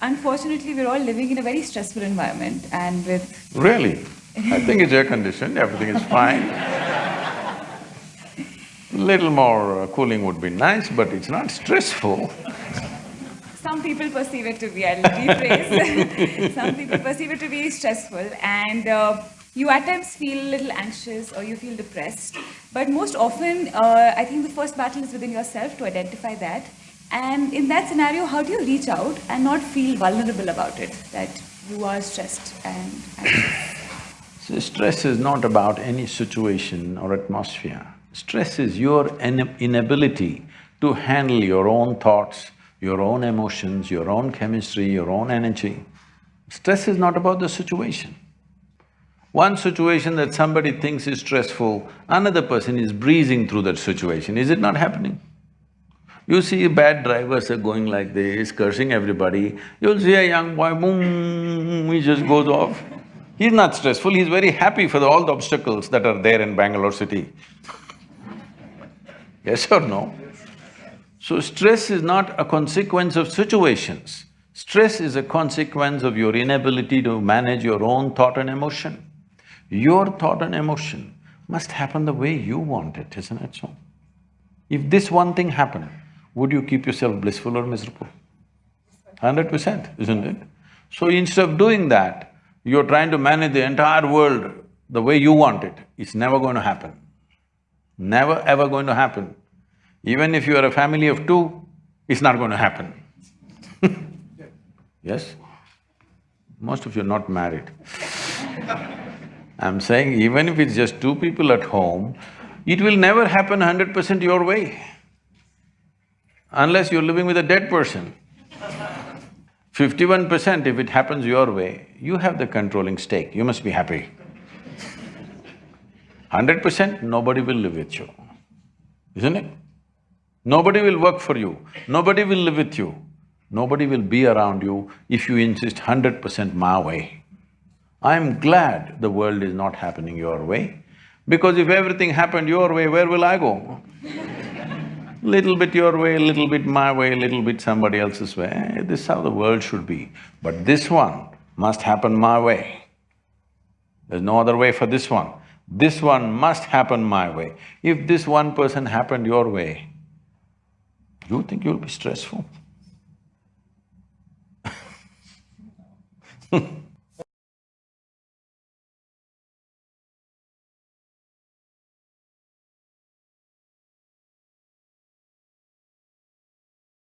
unfortunately, we're all living in a very stressful environment and with… Really? I think it's air-conditioned, everything is fine. Little more uh, cooling would be nice, but it's not stressful. Some people perceive it to be, I'll rephrase. Some people perceive it to be stressful and uh, you at times feel a little anxious or you feel depressed. But most often, uh, I think the first battle is within yourself to identify that. And in that scenario, how do you reach out and not feel vulnerable about it, that you are stressed and? So stress is not about any situation or atmosphere. Stress is your inability to handle your own thoughts, your own emotions, your own chemistry, your own energy. Stress is not about the situation. One situation that somebody thinks is stressful, another person is breezing through that situation, is it not happening? You see bad drivers are going like this, cursing everybody, you'll see a young boy, boom, he just goes off. He's not stressful, he's very happy for the, all the obstacles that are there in Bangalore city. yes or no? So stress is not a consequence of situations. Stress is a consequence of your inability to manage your own thought and emotion. Your thought and emotion must happen the way you want it, isn't it so? If this one thing happened, would you keep yourself blissful or miserable? Hundred percent, isn't it? So instead of doing that, you're trying to manage the entire world the way you want it. It's never going to happen. Never ever going to happen. Even if you are a family of two, it's not going to happen. yes? Most of you are not married. I'm saying even if it's just two people at home, it will never happen hundred percent your way, unless you're living with a dead person. Fifty-one percent if it happens your way, you have the controlling stake, you must be happy. Hundred percent, nobody will live with you, isn't it? Nobody will work for you, nobody will live with you, nobody will be around you if you insist hundred percent my way. I'm glad the world is not happening your way, because if everything happened your way, where will I go? Little bit your way, little bit my way, little bit somebody else's way, eh, this is how the world should be. But this one must happen my way. There's no other way for this one. This one must happen my way. If this one person happened your way, you think you'll be stressful?